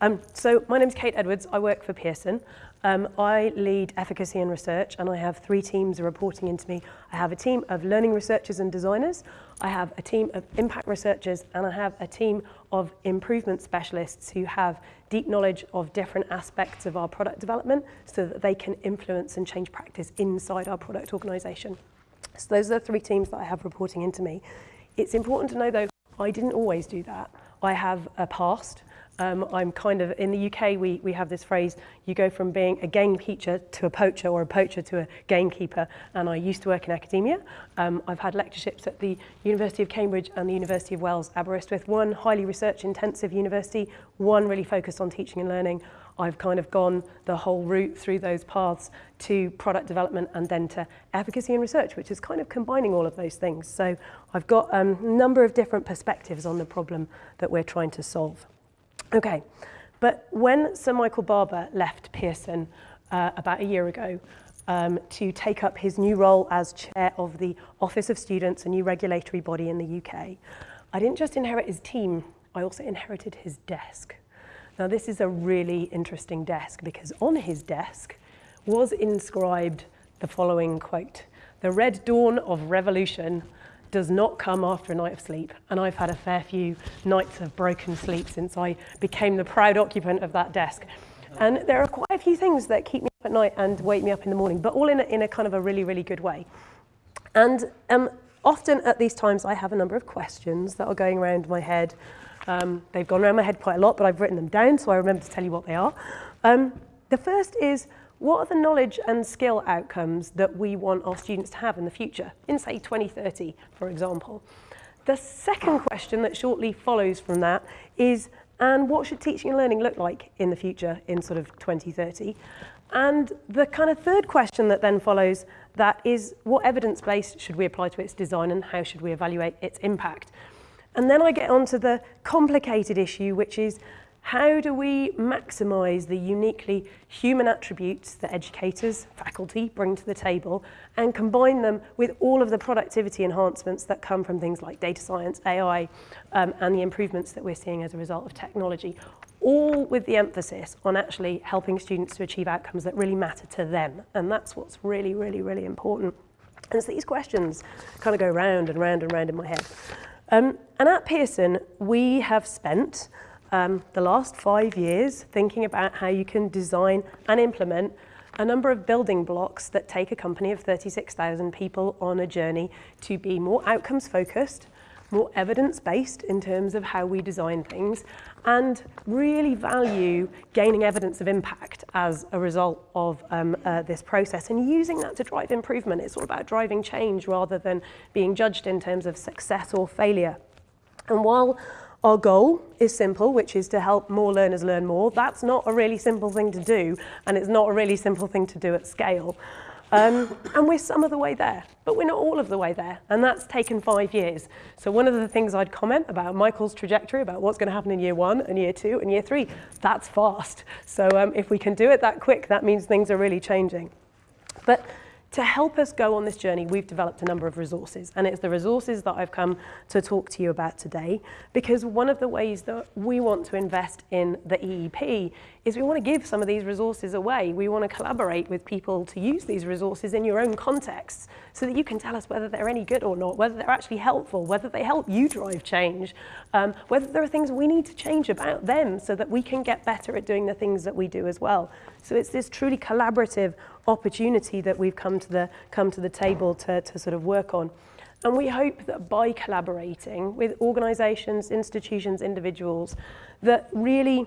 Um, so my name is Kate Edwards. I work for Pearson. Um, I lead efficacy and research and I have three teams reporting into me. I have a team of learning researchers and designers. I have a team of impact researchers and I have a team of improvement specialists who have deep knowledge of different aspects of our product development so that they can influence and change practice inside our product organisation. So those are the three teams that I have reporting into me. It's important to know though, I didn't always do that. I have a past um, I'm kind of, in the UK, we, we have this phrase, you go from being a game gamekeeper to a poacher or a poacher to a gamekeeper. And I used to work in academia. Um, I've had lectureships at the University of Cambridge and the University of Wales, Aberystwyth, one highly research intensive university, one really focused on teaching and learning. I've kind of gone the whole route through those paths to product development and then to efficacy and research, which is kind of combining all of those things. So I've got um, a number of different perspectives on the problem that we're trying to solve. Okay, but when Sir Michael Barber left Pearson uh, about a year ago um, to take up his new role as chair of the Office of Students, a new regulatory body in the UK, I didn't just inherit his team, I also inherited his desk. Now this is a really interesting desk because on his desk was inscribed the following quote, the red dawn of revolution does not come after a night of sleep. And I've had a fair few nights of broken sleep since I became the proud occupant of that desk. And there are quite a few things that keep me up at night and wake me up in the morning, but all in a, in a kind of a really, really good way. And um, often at these times, I have a number of questions that are going around my head. Um, they've gone around my head quite a lot, but I've written them down, so I remember to tell you what they are. Um, the first is, what are the knowledge and skill outcomes that we want our students to have in the future, in say 2030, for example? The second question that shortly follows from that is, and what should teaching and learning look like in the future in sort of 2030? And the kind of third question that then follows that is, what evidence base should we apply to its design and how should we evaluate its impact? And then I get onto the complicated issue, which is how do we maximise the uniquely human attributes that educators, faculty bring to the table and combine them with all of the productivity enhancements that come from things like data science, AI um, and the improvements that we're seeing as a result of technology, all with the emphasis on actually helping students to achieve outcomes that really matter to them. And that's what's really, really, really important. And so these questions kind of go round and round and round in my head. Um, and at Pearson, we have spent um, the last five years thinking about how you can design and implement a number of building blocks that take a company of 36,000 people on a journey to be more outcomes focused, more evidence based in terms of how we design things, and really value gaining evidence of impact as a result of um, uh, this process and using that to drive improvement. It's all about driving change rather than being judged in terms of success or failure. And while our goal is simple, which is to help more learners learn more. That's not a really simple thing to do, and it's not a really simple thing to do at scale. Um, and we're some of the way there, but we're not all of the way there, and that's taken five years. So one of the things I'd comment about Michael's trajectory, about what's going to happen in year one and year two and year three, that's fast. So um, if we can do it that quick, that means things are really changing. But to help us go on this journey, we've developed a number of resources, and it's the resources that I've come to talk to you about today, because one of the ways that we want to invest in the EEP is we want to give some of these resources away. We want to collaborate with people to use these resources in your own contexts so that you can tell us whether they're any good or not, whether they're actually helpful, whether they help you drive change, um, whether there are things we need to change about them so that we can get better at doing the things that we do as well. So it's this truly collaborative opportunity that we've come to the, come to the table to, to sort of work on. And we hope that by collaborating with organisations, institutions, individuals, that really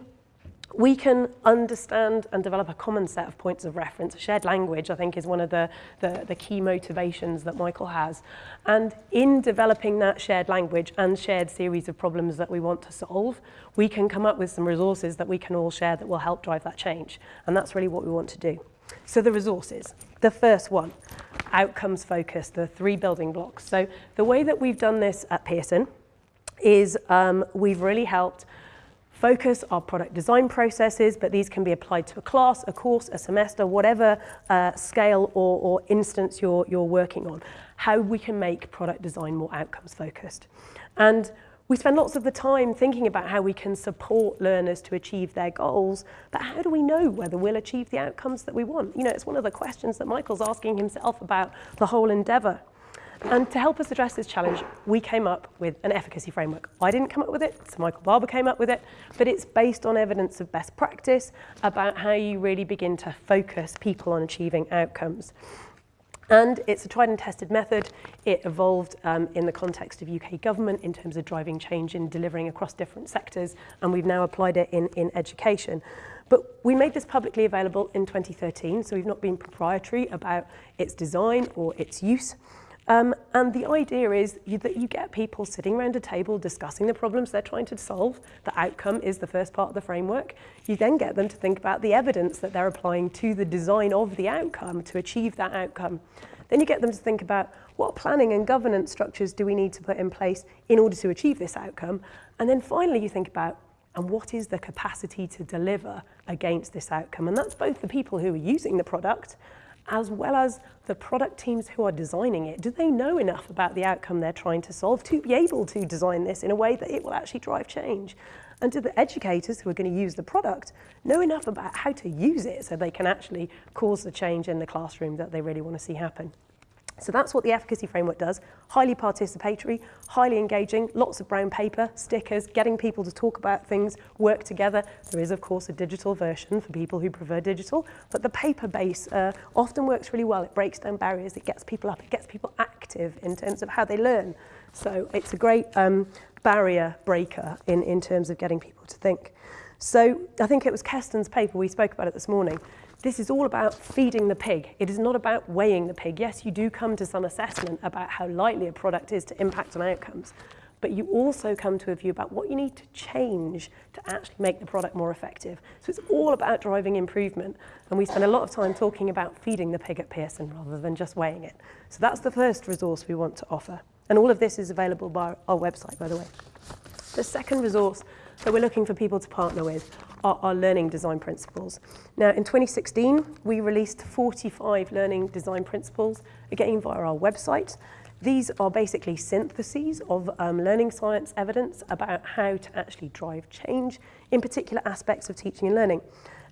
we can understand and develop a common set of points of reference. A shared language, I think, is one of the, the, the, key motivations that Michael has. And in developing that shared language and shared series of problems that we want to solve, we can come up with some resources that we can all share that will help drive that change. And that's really what we want to do. So the resources. The first one, outcomes focused, the three building blocks. So the way that we've done this at Pearson is um, we've really helped focus our product design processes, but these can be applied to a class, a course, a semester, whatever uh, scale or, or instance you're, you're working on, how we can make product design more outcomes focused. And we spend lots of the time thinking about how we can support learners to achieve their goals, but how do we know whether we'll achieve the outcomes that we want? You know, it's one of the questions that Michael's asking himself about the whole endeavour. And to help us address this challenge, we came up with an efficacy framework. I didn't come up with it, so Michael Barber came up with it, but it's based on evidence of best practice about how you really begin to focus people on achieving outcomes. And it's a tried and tested method. It evolved um, in the context of UK government in terms of driving change and delivering across different sectors, and we've now applied it in, in education. But we made this publicly available in 2013, so we've not been proprietary about its design or its use. Um, and the idea is you, that you get people sitting around a table discussing the problems they're trying to solve. The outcome is the first part of the framework. You then get them to think about the evidence that they're applying to the design of the outcome to achieve that outcome. Then you get them to think about what planning and governance structures do we need to put in place in order to achieve this outcome. And then finally you think about and what is the capacity to deliver against this outcome. And that's both the people who are using the product as well as the product teams who are designing it. Do they know enough about the outcome they're trying to solve to be able to design this in a way that it will actually drive change? And do the educators who are going to use the product know enough about how to use it so they can actually cause the change in the classroom that they really want to see happen? So that's what the efficacy framework does. Highly participatory, highly engaging, lots of brown paper, stickers, getting people to talk about things, work together. There is, of course, a digital version for people who prefer digital, but the paper base uh, often works really well. It breaks down barriers, it gets people up, it gets people active in terms of how they learn. So it's a great um, barrier breaker in, in terms of getting people to think. So I think it was Keston's paper, we spoke about it this morning, this is all about feeding the pig. It is not about weighing the pig. Yes, you do come to some assessment about how likely a product is to impact on outcomes, but you also come to a view about what you need to change to actually make the product more effective. So it's all about driving improvement. And we spend a lot of time talking about feeding the pig at Pearson rather than just weighing it. So that's the first resource we want to offer. And all of this is available by our website, by the way. The second resource that we're looking for people to partner with are our learning design principles. Now, in 2016, we released 45 learning design principles, again via our website. These are basically syntheses of um, learning science evidence about how to actually drive change in particular aspects of teaching and learning.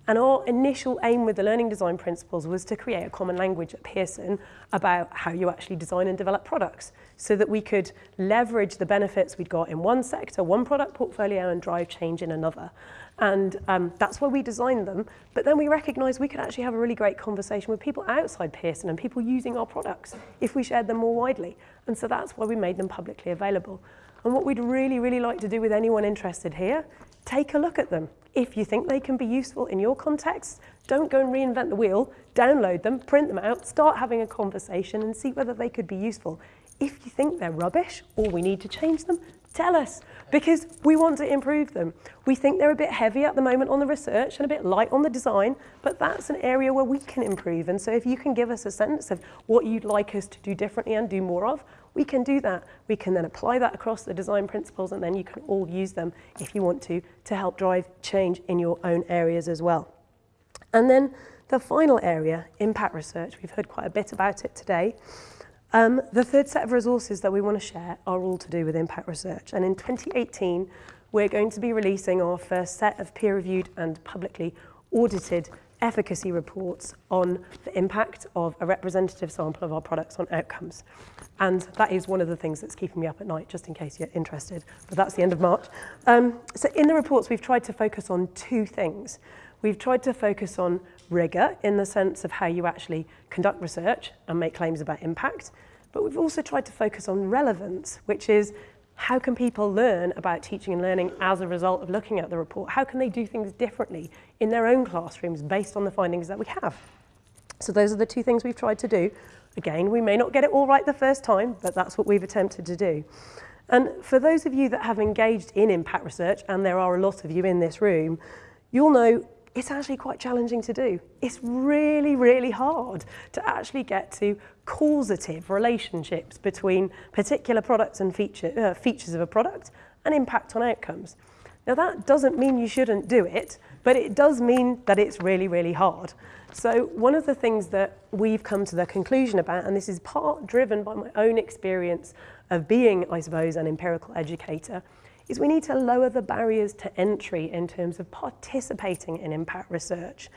And our initial aim with the learning design principles was to create a common language at Pearson about how you actually design and develop products so that we could leverage the benefits we'd got in one sector, one product portfolio and drive change in another. And um, that's why we designed them. But then we recognized we could actually have a really great conversation with people outside Pearson and people using our products if we shared them more widely. And so that's why we made them publicly available. And what we'd really, really like to do with anyone interested here, take a look at them. If you think they can be useful in your context, don't go and reinvent the wheel, download them, print them out, start having a conversation and see whether they could be useful. If you think they're rubbish or we need to change them, tell us because we want to improve them. We think they're a bit heavy at the moment on the research and a bit light on the design, but that's an area where we can improve. And so if you can give us a sense of what you'd like us to do differently and do more of, we can do that. We can then apply that across the design principles and then you can all use them if you want to, to help drive change in your own areas as well. And then the final area, impact research. We've heard quite a bit about it today. Um, the third set of resources that we want to share are all to do with impact research. And in 2018, we're going to be releasing our first set of peer-reviewed and publicly audited efficacy reports on the impact of a representative sample of our products on outcomes. And that is one of the things that's keeping me up at night, just in case you're interested. But that's the end of March. Um, so in the reports, we've tried to focus on two things. We've tried to focus on rigor in the sense of how you actually conduct research and make claims about impact. But we've also tried to focus on relevance, which is how can people learn about teaching and learning as a result of looking at the report? How can they do things differently in their own classrooms based on the findings that we have? So those are the two things we've tried to do. Again, we may not get it all right the first time, but that's what we've attempted to do. And for those of you that have engaged in impact research, and there are a lot of you in this room, you'll know it's actually quite challenging to do. It's really, really hard to actually get to causative relationships between particular products and feature, uh, features of a product and impact on outcomes. Now that doesn't mean you shouldn't do it, but it does mean that it's really, really hard. So one of the things that we've come to the conclusion about, and this is part driven by my own experience of being, I suppose, an empirical educator, is we need to lower the barriers to entry in terms of participating in impact research.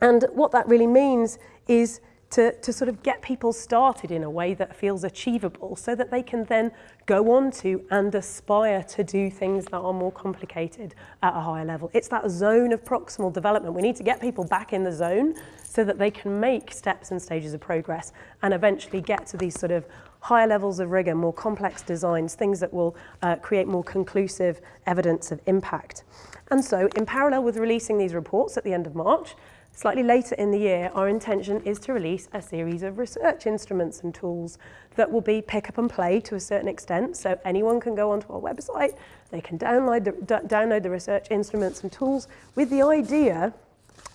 And what that really means is to, to sort of get people started in a way that feels achievable so that they can then go on to and aspire to do things that are more complicated at a higher level. It's that zone of proximal development. We need to get people back in the zone so that they can make steps and stages of progress and eventually get to these sort of higher levels of rigor, more complex designs, things that will uh, create more conclusive evidence of impact. And so in parallel with releasing these reports at the end of March, Slightly later in the year, our intention is to release a series of research instruments and tools that will be pick up and play to a certain extent. So anyone can go onto our website, they can download the, download the research instruments and tools with the idea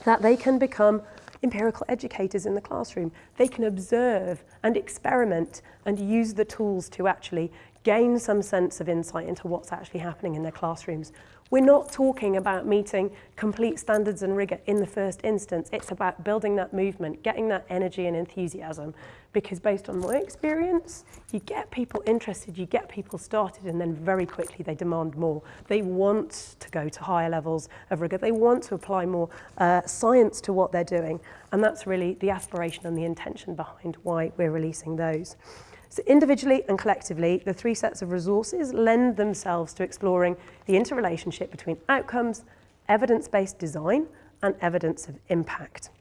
that they can become empirical educators in the classroom. They can observe and experiment and use the tools to actually gain some sense of insight into what's actually happening in their classrooms. We're not talking about meeting complete standards and rigor in the first instance. It's about building that movement, getting that energy and enthusiasm. Because based on my experience, you get people interested, you get people started, and then very quickly they demand more. They want to go to higher levels of rigor. They want to apply more uh, science to what they're doing. And that's really the aspiration and the intention behind why we're releasing those. So individually and collectively, the three sets of resources lend themselves to exploring the interrelationship between outcomes, evidence-based design, and evidence of impact.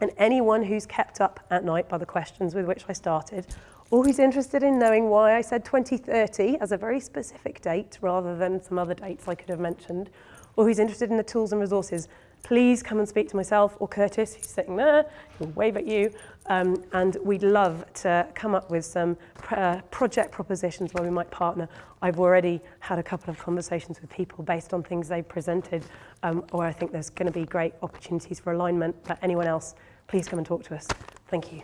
And anyone who's kept up at night by the questions with which I started, or who's interested in knowing why I said 2030 as a very specific date rather than some other dates I could have mentioned, or who's interested in the tools and resources please come and speak to myself or Curtis, who's sitting there, he'll wave at you, um, and we'd love to come up with some uh, project propositions where we might partner. I've already had a couple of conversations with people based on things they've presented, um, where I think there's going to be great opportunities for alignment, but anyone else, please come and talk to us. Thank you.